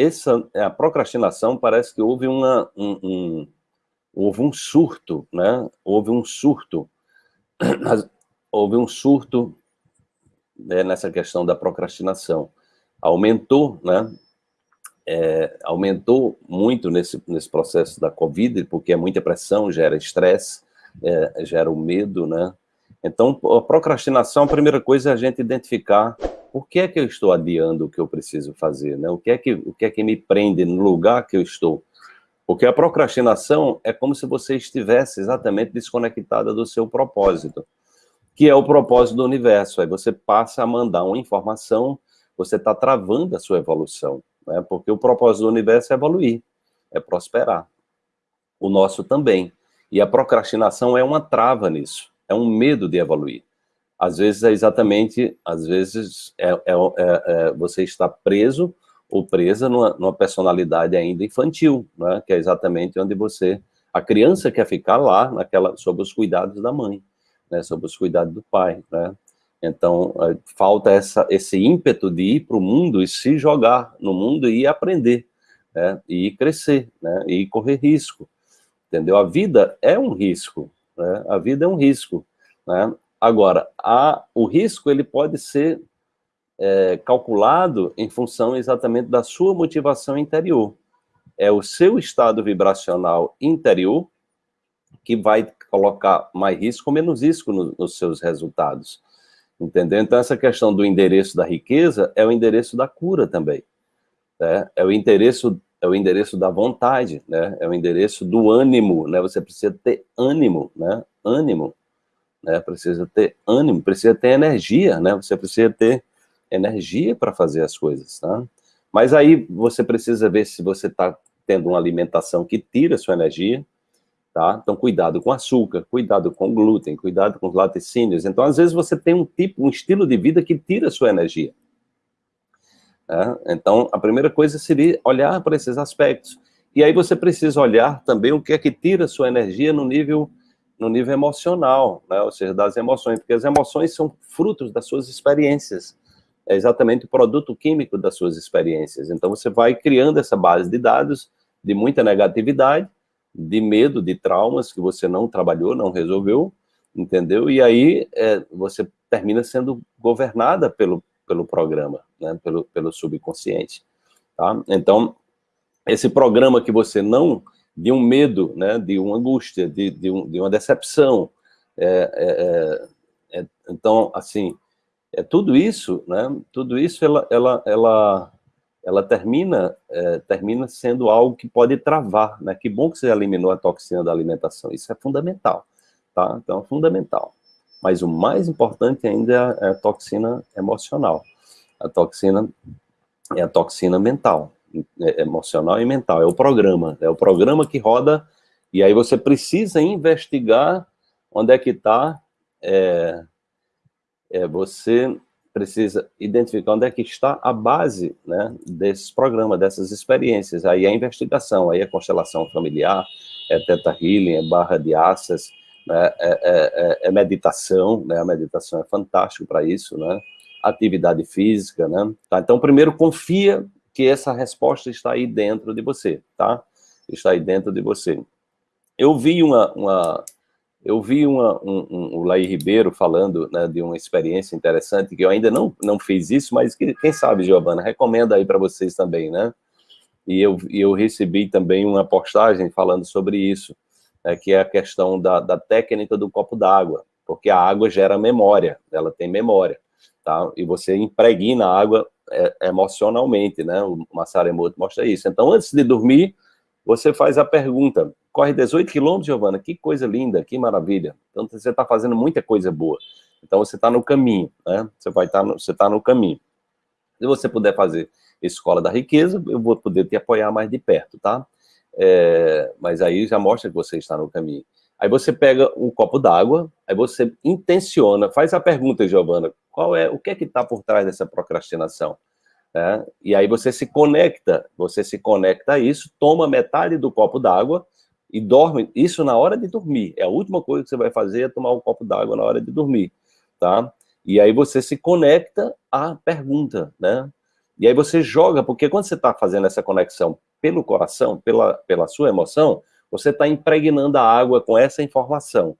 essa, a procrastinação parece que houve uma, um, um, houve um surto, né? Houve um surto, houve um surto né, nessa questão da procrastinação. Aumentou, né? É, aumentou muito nesse, nesse processo da Covid, porque é muita pressão, gera estresse, é, gera o medo, né? Então, a procrastinação, a primeira coisa é a gente identificar por que é que eu estou adiando o que eu preciso fazer, né? O que é que, o que, é que me prende no lugar que eu estou? Porque a procrastinação é como se você estivesse exatamente desconectada do seu propósito, que é o propósito do universo. Aí você passa a mandar uma informação, você está travando a sua evolução, né? Porque o propósito do universo é evoluir, é prosperar. O nosso também. E a procrastinação é uma trava nisso é um medo de evoluir. Às vezes é exatamente, às vezes é, é, é, é você está preso ou presa numa, numa personalidade ainda infantil, né? que é exatamente onde você, a criança quer ficar lá, naquela, sob os cuidados da mãe, né? sob os cuidados do pai, né? Então, é, falta essa, esse ímpeto de ir para o mundo e se jogar no mundo e aprender, né? e crescer, né? e correr risco, entendeu? A vida é um risco, né? A vida é um risco. Né? Agora, a, o risco ele pode ser é, calculado em função exatamente da sua motivação interior. É o seu estado vibracional interior que vai colocar mais risco ou menos risco no, nos seus resultados. Entendeu? Então, essa questão do endereço da riqueza é o endereço da cura também. Né? É o endereço é o endereço da vontade, né? É o endereço do ânimo, né? Você precisa ter ânimo, né? Ânimo, né? Precisa ter ânimo, precisa ter energia, né? Você precisa ter energia para fazer as coisas, tá? Mas aí você precisa ver se você está tendo uma alimentação que tira sua energia, tá? Então cuidado com açúcar, cuidado com glúten, cuidado com os laticínios. Então às vezes você tem um tipo, um estilo de vida que tira sua energia. Né? Então, a primeira coisa seria olhar para esses aspectos. E aí você precisa olhar também o que é que tira sua energia no nível, no nível emocional, né? ou seja, das emoções, porque as emoções são frutos das suas experiências. É exatamente o produto químico das suas experiências. Então, você vai criando essa base de dados de muita negatividade, de medo, de traumas que você não trabalhou, não resolveu, entendeu? E aí é, você termina sendo governada pelo, pelo programa, né, pelo, pelo subconsciente. Tá? Então, esse programa que você não, de um medo, né, de uma angústia, de, de, um, de uma decepção, é, é, é, é então, assim, é tudo isso, né, tudo isso, ela, ela, ela, ela termina, é, termina sendo algo que pode travar, né, que bom que você eliminou a toxina da alimentação, isso é fundamental, tá, então é fundamental. Mas o mais importante ainda é a toxina emocional. A toxina é a toxina mental, emocional e mental, é o programa, é o programa que roda, e aí você precisa investigar onde é que está, é, é, você precisa identificar onde é que está a base né, desses programas, dessas experiências, aí é a investigação, aí é constelação familiar, é Teta Healing, é barra de né, é, é, é, é, meditação, né, a meditação é fantástico para isso, né, atividade física, né, tá? então primeiro confia que essa resposta está aí dentro de você, tá, está aí dentro de você. Eu vi uma, uma eu vi uma, um, um, o Laí Ribeiro falando né, de uma experiência interessante, que eu ainda não, não fiz isso, mas que, quem sabe, Giovana, recomenda aí para vocês também, né? E eu, eu recebi também uma postagem falando sobre isso, né, que é a questão da, da técnica do copo d'água, porque a água gera memória, ela tem memória, tá? E você impregna a água emocionalmente, né? O Massaremoto mostra isso. Então, antes de dormir, você faz a pergunta, corre 18 quilômetros, Giovana, que coisa linda, que maravilha. Então, você está fazendo muita coisa boa. Então, você está no caminho, né? Você vai estar, tá você está no caminho. Se você puder fazer Escola da Riqueza, eu vou poder te apoiar mais de perto, tá? é, mas aí já mostra que você está no caminho. Aí você pega um copo d'água, aí você intenciona, faz a pergunta, Giovana, qual é, o que é que está por trás dessa procrastinação? É, e aí você se conecta, você se conecta a isso, toma metade do copo d'água e dorme, isso na hora de dormir, é a última coisa que você vai fazer é tomar um copo d'água na hora de dormir, tá? E aí você se conecta à pergunta, né? E aí você joga, porque quando você está fazendo essa conexão pelo coração, pela, pela sua emoção, você está impregnando a água com essa informação.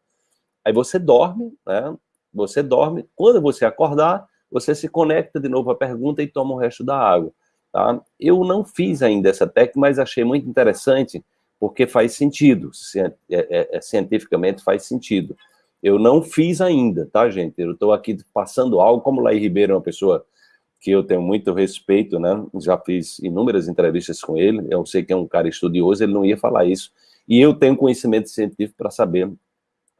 Aí você dorme, né? Você dorme, quando você acordar, você se conecta de novo à pergunta e toma o resto da água. Tá? Eu não fiz ainda essa técnica, mas achei muito interessante, porque faz sentido, é, é, é, cientificamente faz sentido. Eu não fiz ainda, tá, gente? Eu estou aqui passando algo, como Laí Ribeiro é uma pessoa que eu tenho muito respeito, né? Já fiz inúmeras entrevistas com ele, eu sei que é um cara estudioso, ele não ia falar isso. E eu tenho conhecimento científico para saber,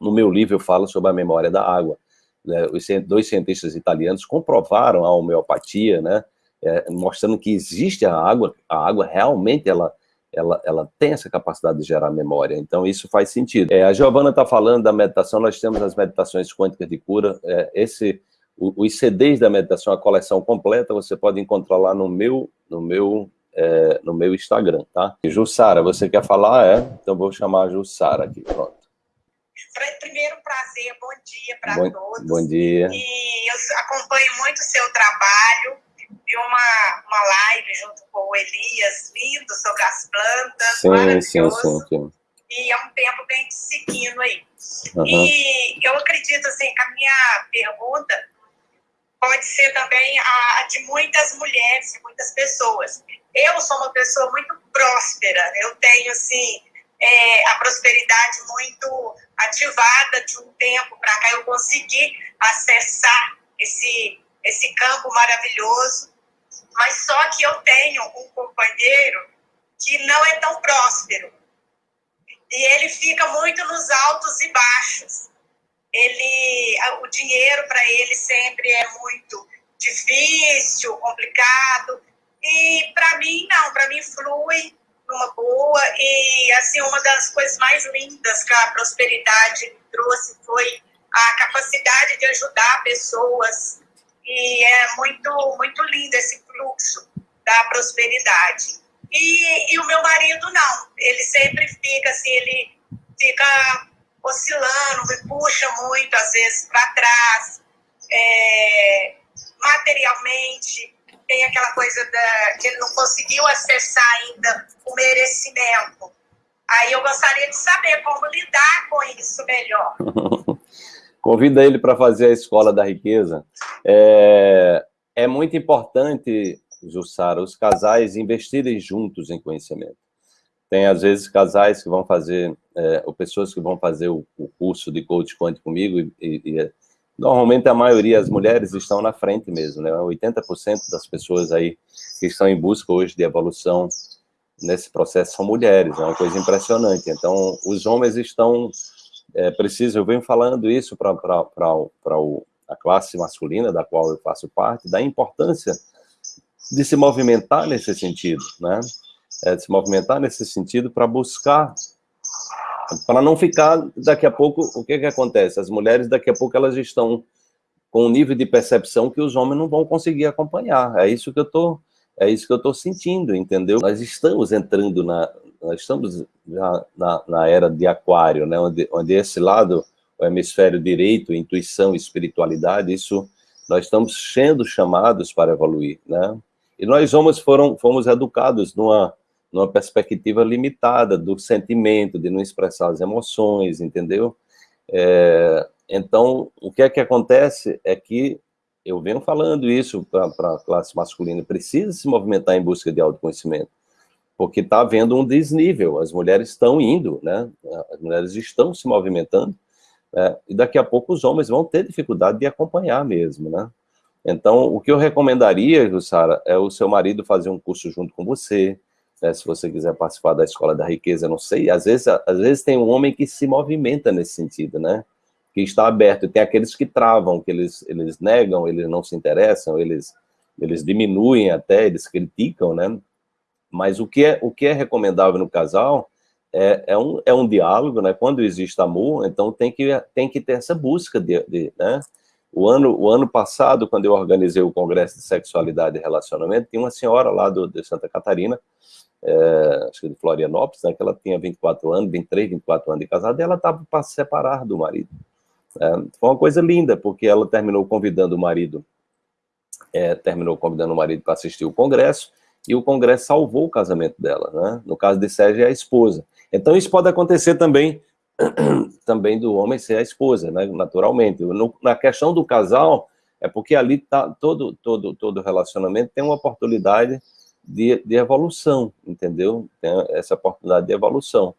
no meu livro eu falo sobre a memória da água. Né? Dois cientistas italianos comprovaram a homeopatia, né? É, mostrando que existe a água, a água realmente ela ela, ela tem essa capacidade de gerar memória, então isso faz sentido. É, a Giovana está falando da meditação, nós temos as meditações quânticas de cura, é, esse, o, os CDs da meditação, a coleção completa, você pode encontrar lá no meu, no meu, é, no meu Instagram, tá? Jussara, você quer falar? É? Então vou chamar a Jussara aqui, pronto. Primeiro, prazer, bom dia para todos. Bom dia. E eu acompanho muito o seu trabalho, vi uma, uma live junto com o Elias, lindo, sobre as plantas, sim. Sim, sim, sim. E é um tempo bem seguindo aí. Uhum. E eu acredito, assim, que a minha pergunta pode ser também a, de muitas mulheres, de muitas pessoas. Eu sou uma pessoa muito próspera, eu tenho, assim, é, a prosperidade muito ativada de um tempo para cá, eu consegui acessar esse, esse campo maravilhoso mas só que eu tenho um companheiro que não é tão próspero. E ele fica muito nos altos e baixos. Ele, o dinheiro para ele sempre é muito difícil, complicado. E para mim, não, para mim flui numa boa. E assim, uma das coisas mais lindas que a prosperidade trouxe foi a capacidade de ajudar pessoas e é muito, muito lindo esse fluxo da prosperidade. E, e o meu marido não, ele sempre fica assim, ele fica oscilando, me puxa muito, às vezes, para trás, é, materialmente, tem aquela coisa da, que ele não conseguiu acessar ainda o merecimento. Aí eu gostaria de saber como lidar com isso melhor. Convida ele para fazer a Escola da Riqueza. É, é muito importante, Jussara, os casais investirem juntos em conhecimento. Tem, às vezes, casais que vão fazer, é, ou pessoas que vão fazer o, o curso de coach quântico comigo, e, e, normalmente a maioria, as mulheres, estão na frente mesmo, né? 80% das pessoas aí que estão em busca hoje de evolução nesse processo são mulheres, é uma coisa impressionante. Então, os homens estão é preciso, eu venho falando isso para a classe masculina, da qual eu faço parte, da importância de se movimentar nesse sentido, né? É, de se movimentar nesse sentido para buscar, para não ficar, daqui a pouco, o que que acontece? As mulheres, daqui a pouco, elas estão com um nível de percepção que os homens não vão conseguir acompanhar. É isso que eu tô, é isso que eu estou sentindo, entendeu? Nós estamos entrando na, nós estamos já na, na era de aquário, né, onde, onde esse lado, o hemisfério direito, intuição, espiritualidade, isso, nós estamos sendo chamados para evoluir, né? E nós homens foram, fomos educados numa, numa perspectiva limitada do sentimento, de não expressar as emoções, entendeu? É, então, o que é que acontece é que, eu venho falando isso para a classe masculina, precisa se movimentar em busca de autoconhecimento porque está havendo um desnível, as mulheres estão indo, né? as mulheres estão se movimentando, né? e daqui a pouco os homens vão ter dificuldade de acompanhar mesmo, né? Então, o que eu recomendaria, Jussara, é o seu marido fazer um curso junto com você, né? se você quiser participar da Escola da Riqueza, não sei, às vezes, às vezes tem um homem que se movimenta nesse sentido, né? Que está aberto, tem aqueles que travam, que eles, eles negam, eles não se interessam, eles, eles diminuem até, eles criticam, né? Mas o que é, o que é recomendável no casal é, é, um, é um diálogo, né? Quando existe amor, então tem que, tem que ter essa busca de, de né? O ano, o ano passado, quando eu organizei o Congresso de Sexualidade e Relacionamento, tinha uma senhora lá do, de Santa Catarina, é, acho que de Florianópolis, né, que ela tinha 24 anos, 23, 24 anos de casada, e ela estava para se separar do marido. É, foi uma coisa linda, porque ela terminou convidando o marido é, terminou convidando o marido para assistir o congresso, e o congresso salvou o casamento dela, né? No caso de Sérgio, é a esposa. Então, isso pode acontecer também, também do homem ser a esposa, né? Naturalmente. No, na questão do casal, é porque ali tá todo, todo, todo relacionamento tem uma oportunidade de, de evolução, entendeu? Tem essa oportunidade de evolução.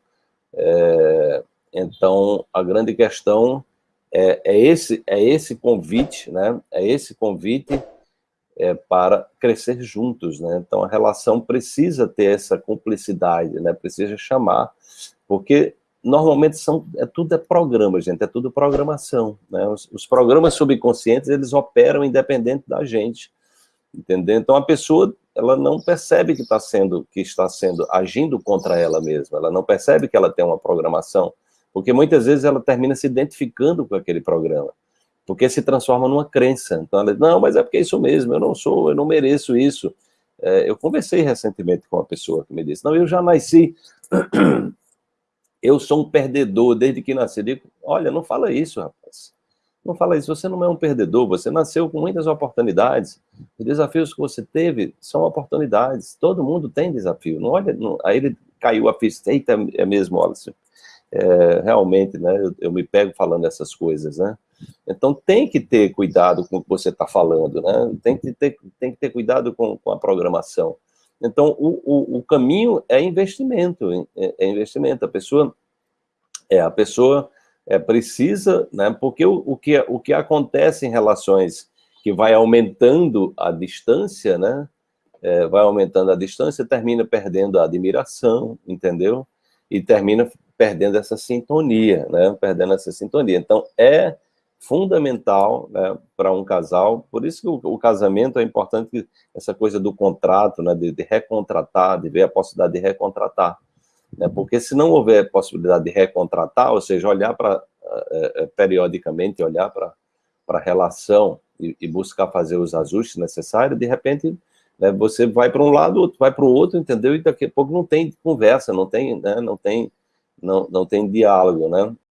É, então, a grande questão é, é, esse, é esse convite, né? É esse convite é, para crescer juntos, né? Então, a relação precisa ter essa cumplicidade, né? Precisa chamar, porque normalmente são, é tudo é programa, gente, é tudo programação, né? Os, os programas subconscientes, eles operam independente da gente, entendeu? Então, a pessoa, ela não percebe que está sendo, que está sendo, agindo contra ela mesma, ela não percebe que ela tem uma programação, porque muitas vezes ela termina se identificando com aquele programa, porque se transforma numa crença. Então ela diz, não, mas é porque é isso mesmo, eu não sou, eu não mereço isso. É, eu conversei recentemente com uma pessoa que me disse, não, eu já nasci, eu sou um perdedor desde que nasci. Eu digo, olha, não fala isso, rapaz. Não fala isso, você não é um perdedor, você nasceu com muitas oportunidades. Os desafios que você teve são oportunidades. Todo mundo tem desafio. Não olha, não, aí ele caiu a ficha, eita, é mesmo, olha, é, realmente, né, eu, eu, me pego falando essas coisas, né? Então tem que ter cuidado com o que você está falando, né? Tem que ter, tem que ter cuidado com, com a programação. Então o, o, o caminho é investimento, é, é, investimento. A pessoa, é, a pessoa é, precisa, né? Porque o, o, que, o que acontece em relações que vai aumentando a distância, né? É, vai aumentando a distância, termina perdendo a admiração, entendeu? E termina perdendo essa sintonia, né? Perdendo essa sintonia. Então, é fundamental né, para um casal, por isso que o, o, casamento é importante, essa coisa do contrato, né, de, de, recontratar, de ver a possibilidade de recontratar, né, porque se não houver possibilidade de recontratar, ou seja, olhar para, é, é, periodicamente, olhar para a relação e, e, buscar fazer os ajustes necessários, de repente, né, você vai para um lado, outro vai para o outro, entendeu? E daqui a pouco não tem conversa, não tem, né, não tem não, não tem diálogo, né?